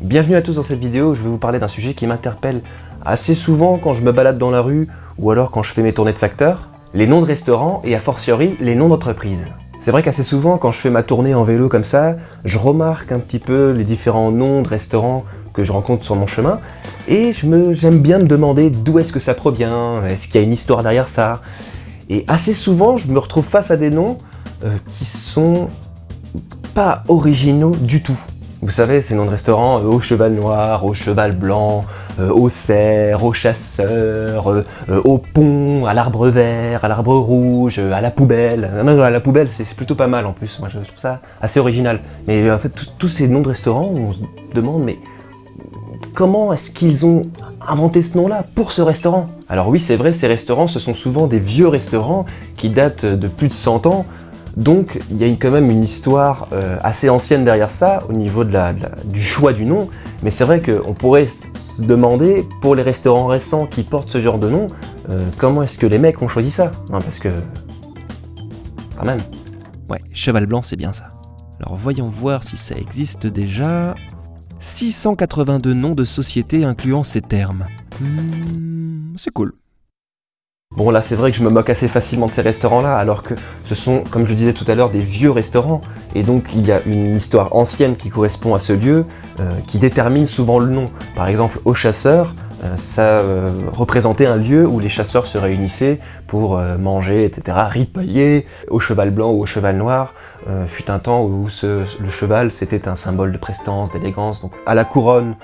Bienvenue à tous dans cette vidéo, je vais vous parler d'un sujet qui m'interpelle assez souvent quand je me balade dans la rue ou alors quand je fais mes tournées de facteurs, les noms de restaurants et a fortiori les noms d'entreprises. C'est vrai qu'assez souvent quand je fais ma tournée en vélo comme ça, je remarque un petit peu les différents noms de restaurants que je rencontre sur mon chemin et j'aime bien me demander d'où est-ce que ça provient, est-ce qu'il y a une histoire derrière ça? Et assez souvent je me retrouve face à des noms euh, qui sont pas originaux du tout. Vous savez, ces noms de restaurants, euh, au cheval noir, au cheval blanc, euh, au cerf, au chasseur, euh, au pont, à l'arbre vert, à l'arbre rouge, à la poubelle. Non, non, à la poubelle, c'est plutôt pas mal en plus, moi je trouve ça assez original. Mais en fait, tous ces noms de restaurants, on se demande, mais comment est-ce qu'ils ont inventé ce nom-là pour ce restaurant? Alors oui, c'est vrai, ces restaurants, ce sont souvent des vieux restaurants qui datent de plus de 100 ans, donc il y a quand même une histoire euh, assez ancienne derrière ça au niveau du choix du nom, mais c'est vrai qu'on pourrait se demander pour les restaurants récents qui portent ce genre de nom, euh, comment est-ce que les mecs ont choisi ça hein, Parce que... quand même. Ouais, cheval blanc c'est bien ça. Alors voyons voir si ça existe déjà. 682 noms de sociétés incluant ces termes. Hmm, c'est cool. Bon là c'est vrai que je me moque assez facilement de ces restaurants là alors que ce sont, comme je le disais tout à l'heure, des vieux restaurants et donc il y a une histoire ancienne qui correspond à ce lieu euh, qui détermine souvent le nom. Par exemple au chasseur, euh, ça euh, représentait un lieu où les chasseurs se réunissaient pour manger, etc., ripailler. Au cheval blanc ou au cheval noir, fut un temps où le cheval c'était un symbole de prestance, d'élégance. Donc à la couronne,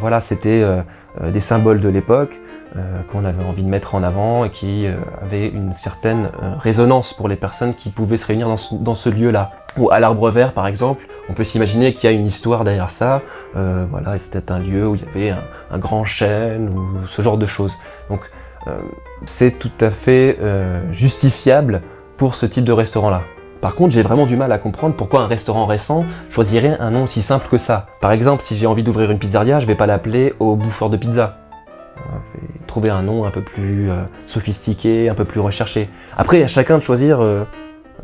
voilà, c'était des symboles de l'époque. Euh, qu'on avait envie de mettre en avant et qui euh, avait une certaine euh, résonance pour les personnes qui pouvaient se réunir dans ce, lieu-là. Ou à l'Arbre Vert, par exemple, on peut s'imaginer qu'il y a une histoire derrière ça. voilà, c'était un lieu où il y avait un, grand chêne ou ce genre de choses. Donc, c'est tout à fait justifiable pour ce type de restaurant-là. Par contre, j'ai vraiment du mal à comprendre pourquoi un restaurant récent choisirait un nom aussi simple que ça. Par exemple, si j'ai envie d'ouvrir une pizzeria, je vais pas l'appeler au bouffeur de pizza trouver un nom un peu plus euh, sophistiqué, un peu plus recherché. Après, à chacun de choisir euh,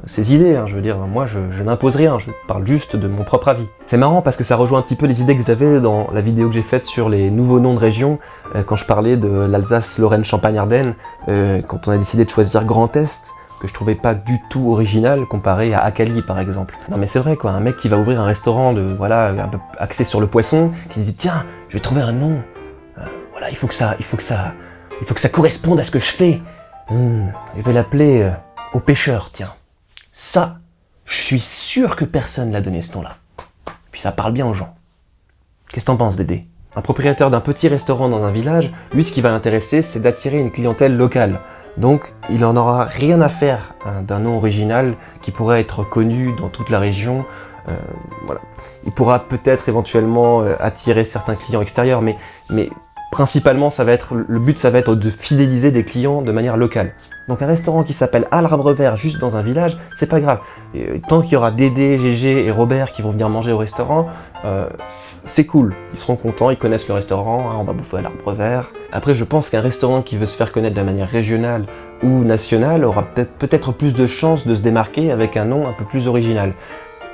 ses idées, hein, je veux dire, moi je, n'impose rien, je parle juste de mon propre avis. C'est marrant parce que ça rejoint un petit peu les idées que j'avais dans la vidéo que j'ai faite sur les nouveaux noms de régions, euh, quand je parlais de l'Alsace, Lorraine, Champagne, Ardennes, quand on a décidé de choisir Grand Est, que je trouvais pas du tout original comparé à Akali par exemple. Non mais c'est vrai quoi, un mec qui va ouvrir un restaurant de voilà un peu axé sur le poisson, qui se dit tiens, je vais trouver un nom voilà, il faut que ça, il faut que ça, il faut que ça corresponde à ce que je fais. Hmm, je vais l'appeler euh, au pêcheur, tiens. Ça, je suis sûr que personne l'a donné ce nom-là. Puis ça parle bien aux gens. Qu'est-ce que t'en penses, Dédé? Un propriétaire d'un petit restaurant dans un village, lui, ce qui va l'intéresser, c'est d'attirer une clientèle locale. Donc, il en aura rien à faire hein, d'un nom original qui pourrait être connu dans toute la région. Euh, voilà. Il pourra peut-être éventuellement euh, attirer certains clients extérieurs, mais, mais Principalement, ça va être, le but, ça va être de fidéliser des clients de manière locale. Donc un restaurant qui s'appelle À l'Arbre Vert, juste dans un village, c'est pas grave. Euh, tant qu'il y aura Dédé, Gégé et Robert qui vont venir manger au restaurant, euh, c'est cool. Ils seront contents, ils connaissent le restaurant, hein, on va bouffer à l'Arbre Vert. Après, je pense qu'un restaurant qui veut se faire connaître de manière régionale ou nationale aura peut-être plus de chances de se démarquer avec un nom un peu plus original.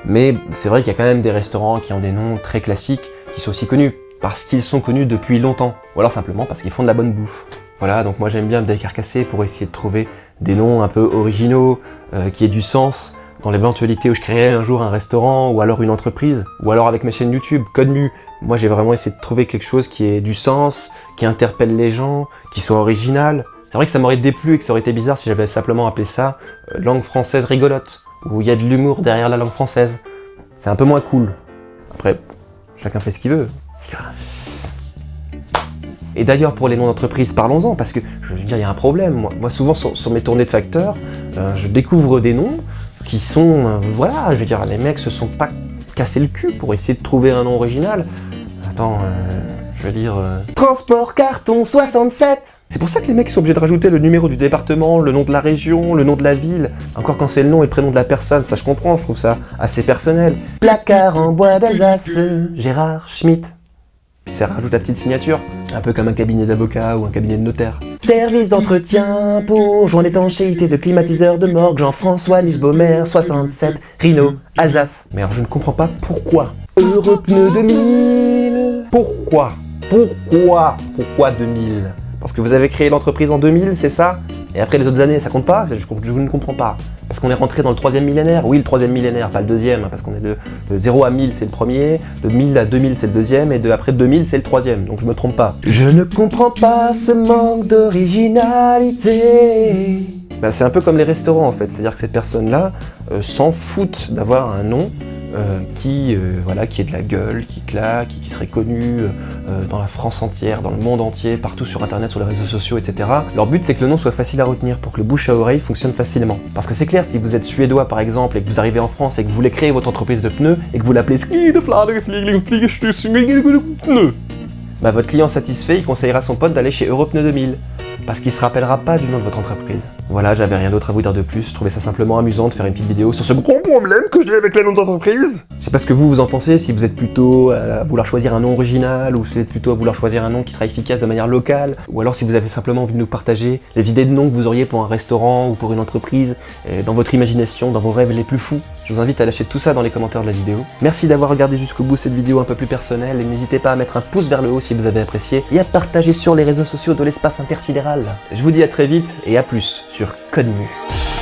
Mais c'est vrai qu'il y a quand même des restaurants qui ont des noms très classiques, qui sont aussi connus parce qu'ils sont connus depuis longtemps, ou alors simplement parce qu'ils font de la bonne bouffe. Voilà, donc moi j'aime bien me décarcasser pour essayer de trouver des noms un peu originaux, euh, qui aient du sens, dans l'éventualité où je créerais un jour un restaurant, ou alors une entreprise, ou alors avec mes chaînes YouTube, Code Mu. Moi j'ai vraiment essayé de trouver quelque chose qui ait du sens, qui interpelle les gens, qui soit original. C'est vrai que ça m'aurait déplu et que ça aurait été bizarre si j'avais simplement appelé ça euh, langue française rigolote, où il y a de l'humour derrière la langue française. C'est un peu moins cool. Après, chacun fait ce qu'il veut. Et d'ailleurs, pour les noms d'entreprise, parlons-en, parce que, je veux dire, il y a un problème. Moi, souvent, sur, mes tournées de facteurs, euh, je découvre des noms qui sont... Euh, voilà, je veux dire, les mecs se sont pas cassés le cul pour essayer de trouver un nom original. Attends, euh, je veux dire... Transport carton 67 C'est pour ça que les mecs sont obligés de rajouter le numéro du département, le nom de la région, le nom de la ville. Encore quand c'est le nom et le prénom de la personne, ça je comprends, je trouve ça assez personnel. Placard en bois d'Alsace, Gérard Schmitt ça rajoute la petite signature, un peu comme un cabinet d'avocat ou un cabinet de notaire. Service d'entretien pour joint d'étanchéité de climatiseur de morgue Jean-François Nussbaumer, 67, Rhino, Alsace. Mais alors je ne comprends pas pourquoi. Europneu 2000 Pourquoi? Pourquoi? Pourquoi 2000 Parce que vous avez créé l'entreprise en 2000, c'est ça? Et après les autres années, ça compte pas? Je, je ne comprends pas. Parce qu'on est rentré dans le troisième millénaire Oui, le troisième millénaire, pas le deuxième, parce qu'on est de, 0 à 1000, c'est le premier, de 1000 à 2000, c'est le deuxième, et de après 2000, c'est le troisième, donc je me trompe pas. Je ne comprends pas ce manque d'originalité. Bah, c'est un peu comme les restaurants en fait, c'est-à-dire que ces personnes-là euh, s'en foutent d'avoir un nom euh, qui, euh, voilà, qui est de la gueule, qui claque, qui, qui serait connu euh, dans la France entière, dans le monde entier, partout sur internet, sur les réseaux sociaux, etc. Leur but c'est que le nom soit facile à retenir pour que le bouche à oreille fonctionne facilement. Parce que c'est clair, si vous êtes suédois par exemple et que vous arrivez en France et que vous voulez créer votre entreprise de pneus et que vous l'appelez bah votre client satisfait, il conseillera son pote d'aller chez Europneu 2000 parce qu'il se rappellera pas du nom de votre entreprise. Voilà, j'avais rien d'autre à vous dire de plus, je trouvais ça simplement amusant de faire une petite vidéo sur ce gros problème que j'ai avec le nom d'entreprise. Je sais pas ce que vous vous en pensez, si vous êtes plutôt à vouloir choisir un nom original, ou si vous êtes plutôt à vouloir choisir un nom qui sera efficace de manière locale, ou alors si vous avez simplement envie de nous partager les idées de noms que vous auriez pour un restaurant ou pour une entreprise, euh, dans votre imagination, dans vos rêves les plus fous. Je vous invite à lâcher tout ça dans les commentaires de la vidéo. Merci d'avoir regardé jusqu'au bout cette vidéo un peu plus personnelle, et n'hésitez pas à mettre un pouce vers le haut si vous avez apprécié, et à partager sur les réseaux sociaux de l'espace intersidéral. Je vous dis à très vite, et à plus sur Code Mu.